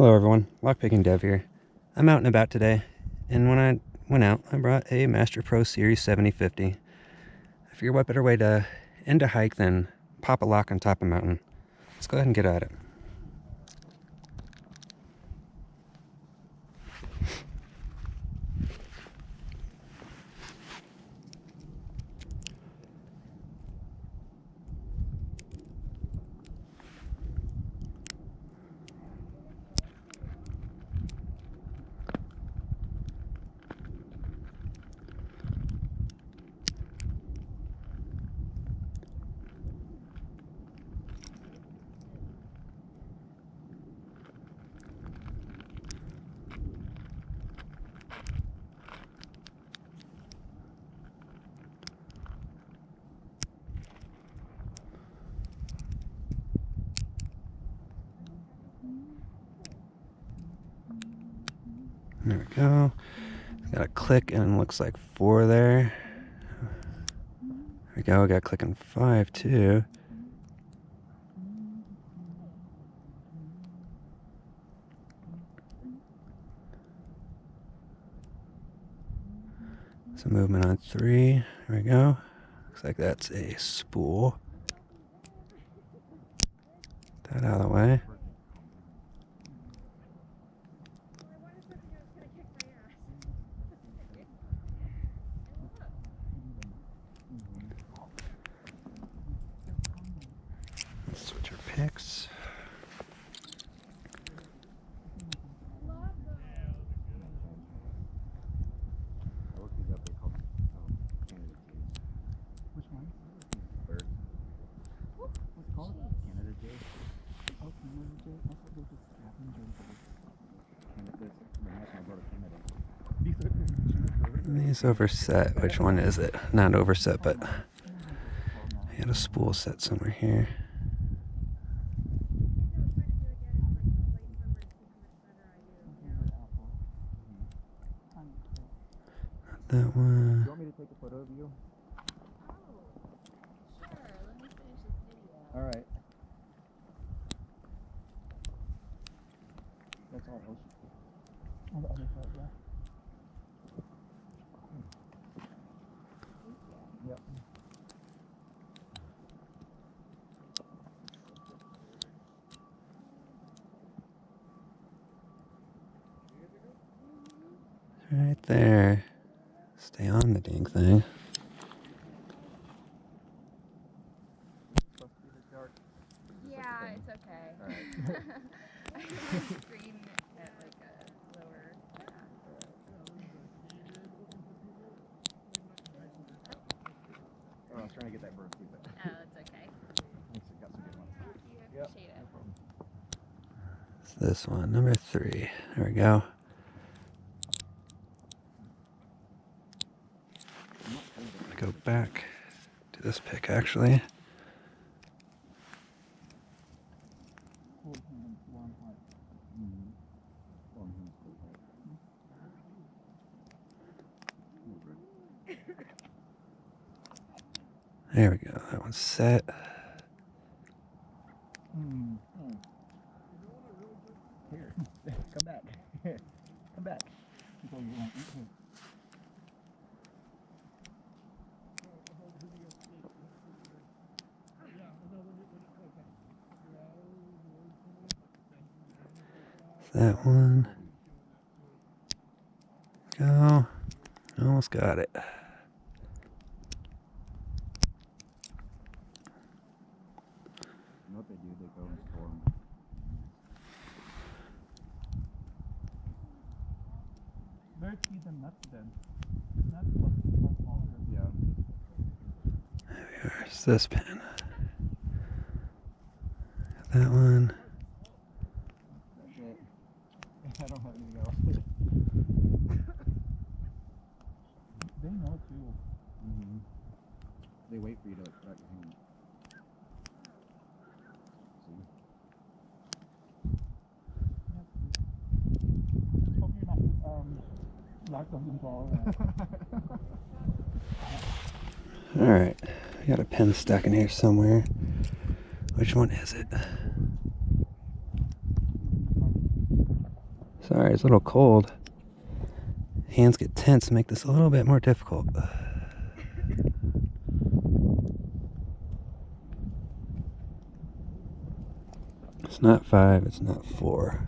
Hello everyone, Lockpicking Dev here. I'm out and about today, and when I went out, I brought a Master Pro Series 7050. I figured what better way to end a hike than pop a lock on top of a mountain. Let's go ahead and get at it. There we go. Got a click and looks like four there. There we go. Got clicking five too. Some movement on three. There we go. Looks like that's a spool. Get That out of the way. Switch our picks. Which one? Bird. What's it called? Canada Jay. Oh, Canada Jay. I thought they just scavenger birds. Canada. These overset. Which one is it? Not overset, but I had a spool set somewhere here. Not that one. You want me to take a photo of you? All right. That's all. On the other side, yeah. Yep. Right there. Stay on the dang thing. Supposed to be the dark. Yeah, it's okay. Alright. I have the screen at like a lower. Oh, I was trying to get that bird too, but Oh, it's okay. thanks, I got some good ones. You. Yep, Appreciate no it. problem. It's this one, number three. There we go. Go back to this pick actually. There we go. That one's set. Mm. Mm. Come back. come back. Go, you want- here. That one. Go. Almost got it. Know what they do? They go and store 'em. Where see the nuts then? Nuts look much longer. Yeah. There's this pin. That one. That's it. I don't have anything else. They know too. Mm-hmm. They wait for you to put out your hand. See? Hope you're not um, locked on the ball. Alright. I got a pen stuck in here somewhere. Which one is it? Sorry, it's a little cold. Hands get tense, make this a little bit more difficult. It's not five, it's not four.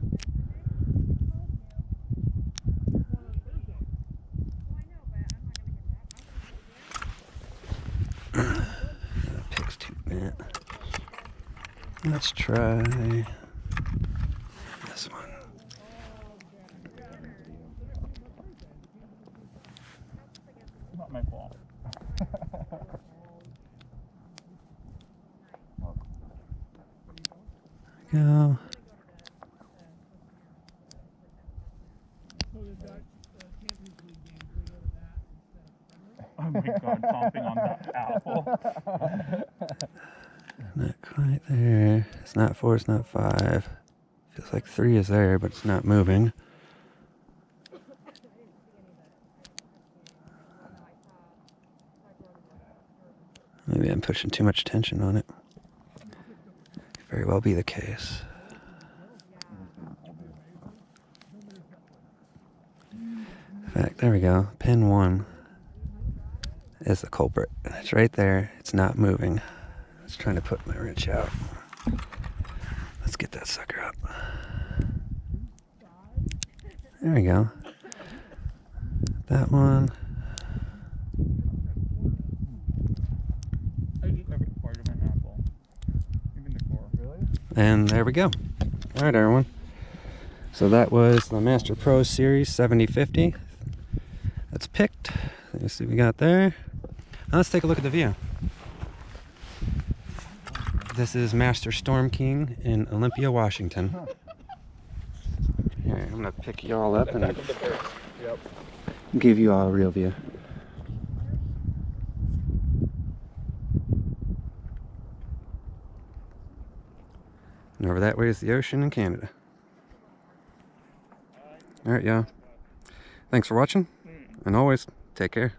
That too bent. Let's try this one. Not my fault. Go. Oh my god, chomping on that apple. Not quite there. It's not four, it's not five. Feels like three is there, but it's not moving. Maybe I'm pushing too much tension on it. Could very well be the case. In fact, there we go. Pin one is the culprit. It's right there. It's not moving. I was trying to put my wrench out. Let's get that sucker up. There we go. That one. And there we go. All right, everyone. So that was the Master Pro Series 7050. That's picked. Let's see what we got there. Now let's take a look at the view. This is Mount Storm King in Olympia, Washington. Here, I'm gonna pick you all up and Yep. give you all a real view. And over that way is the ocean in Canada. All right, y'all. Thanks for watching, mm. and always take care.